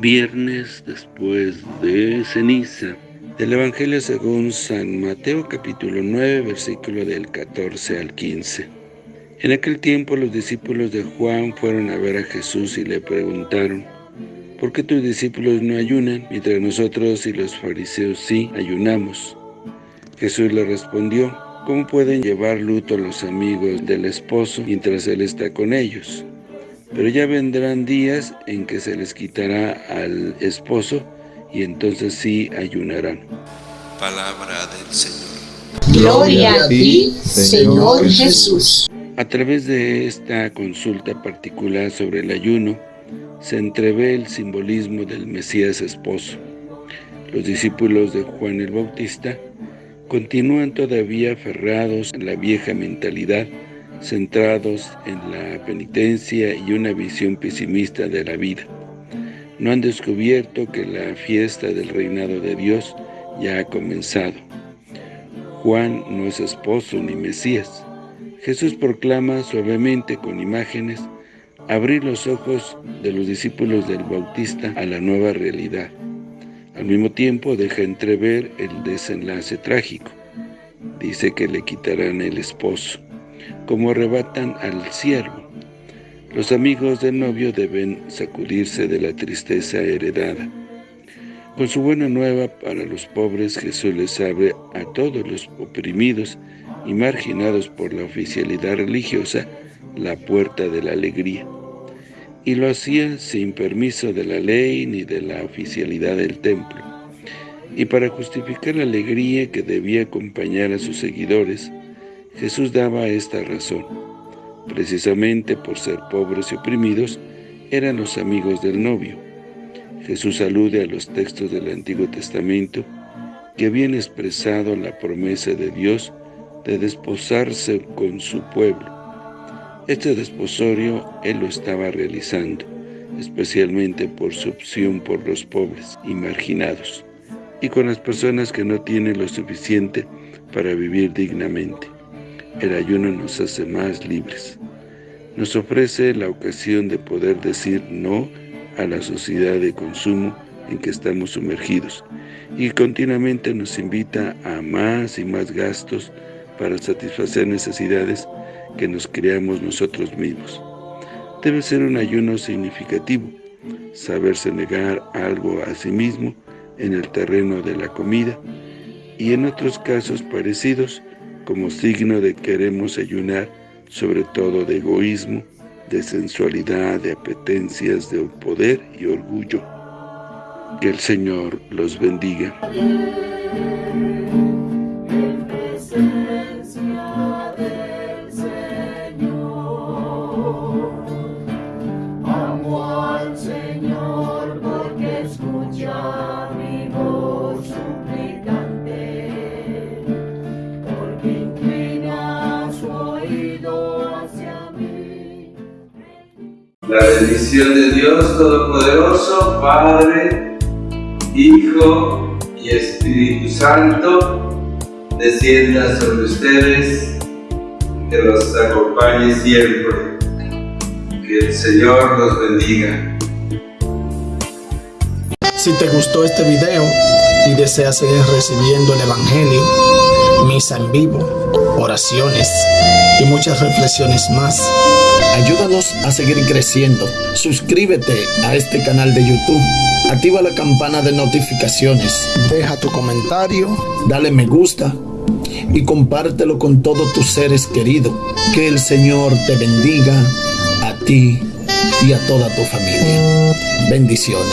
Viernes después de ceniza. Del Evangelio según San Mateo capítulo 9 versículo del 14 al 15. En aquel tiempo los discípulos de Juan fueron a ver a Jesús y le preguntaron, ¿Por qué tus discípulos no ayunan, mientras nosotros y los fariseos sí ayunamos? Jesús le respondió, ¿Cómo pueden llevar luto los amigos del esposo mientras él está con ellos? Pero ya vendrán días en que se les quitará al esposo y entonces sí ayunarán. Palabra del Señor. Gloria a ti, Señor Jesús. A través de esta consulta particular sobre el ayuno, se entrevé el simbolismo del Mesías esposo. Los discípulos de Juan el Bautista continúan todavía aferrados en la vieja mentalidad centrados en la penitencia y una visión pesimista de la vida. No han descubierto que la fiesta del reinado de Dios ya ha comenzado. Juan no es esposo ni Mesías. Jesús proclama suavemente con imágenes abrir los ojos de los discípulos del Bautista a la nueva realidad. Al mismo tiempo deja entrever el desenlace trágico. Dice que le quitarán el esposo como arrebatan al siervo. Los amigos del novio deben sacudirse de la tristeza heredada. Con su buena nueva para los pobres, Jesús les abre a todos los oprimidos y marginados por la oficialidad religiosa la puerta de la alegría. Y lo hacía sin permiso de la ley ni de la oficialidad del templo. Y para justificar la alegría que debía acompañar a sus seguidores, Jesús daba esta razón. Precisamente por ser pobres y oprimidos, eran los amigos del novio. Jesús alude a los textos del Antiguo Testamento que habían expresado la promesa de Dios de desposarse con su pueblo. Este desposorio Él lo estaba realizando, especialmente por su opción por los pobres y marginados, y con las personas que no tienen lo suficiente para vivir dignamente. El ayuno nos hace más libres. Nos ofrece la ocasión de poder decir no a la sociedad de consumo en que estamos sumergidos y continuamente nos invita a más y más gastos para satisfacer necesidades que nos creamos nosotros mismos. Debe ser un ayuno significativo, saberse negar algo a sí mismo en el terreno de la comida y en otros casos parecidos como signo de que queremos ayunar, sobre todo de egoísmo, de sensualidad, de apetencias, de poder y orgullo. Que el Señor los bendiga. La bendición de Dios Todopoderoso, Padre, Hijo y Espíritu Santo, descienda sobre ustedes, que los acompañe siempre. Que el Señor los bendiga. Si te gustó este video y deseas seguir recibiendo el Evangelio, misa en vivo, oraciones y muchas reflexiones más, Ayúdanos a seguir creciendo. Suscríbete a este canal de YouTube. Activa la campana de notificaciones. Deja tu comentario. Dale me gusta. Y compártelo con todos tus seres queridos. Que el Señor te bendiga a ti y a toda tu familia. Bendiciones.